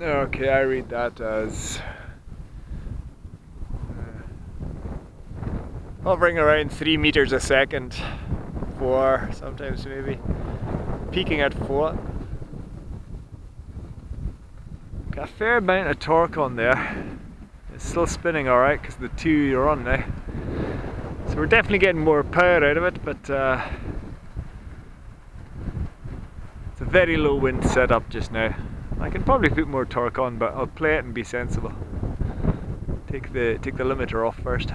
Okay, I read that as uh, hovering around three meters a second, four, sometimes maybe, peaking at four. Got a fair amount of torque on there. It's still spinning alright because the two you're on now. So we're definitely getting more power out of it, but uh, it's a very low wind setup just now. I can probably put more torque on, but I'll play it and be sensible. Take the take the limiter off first.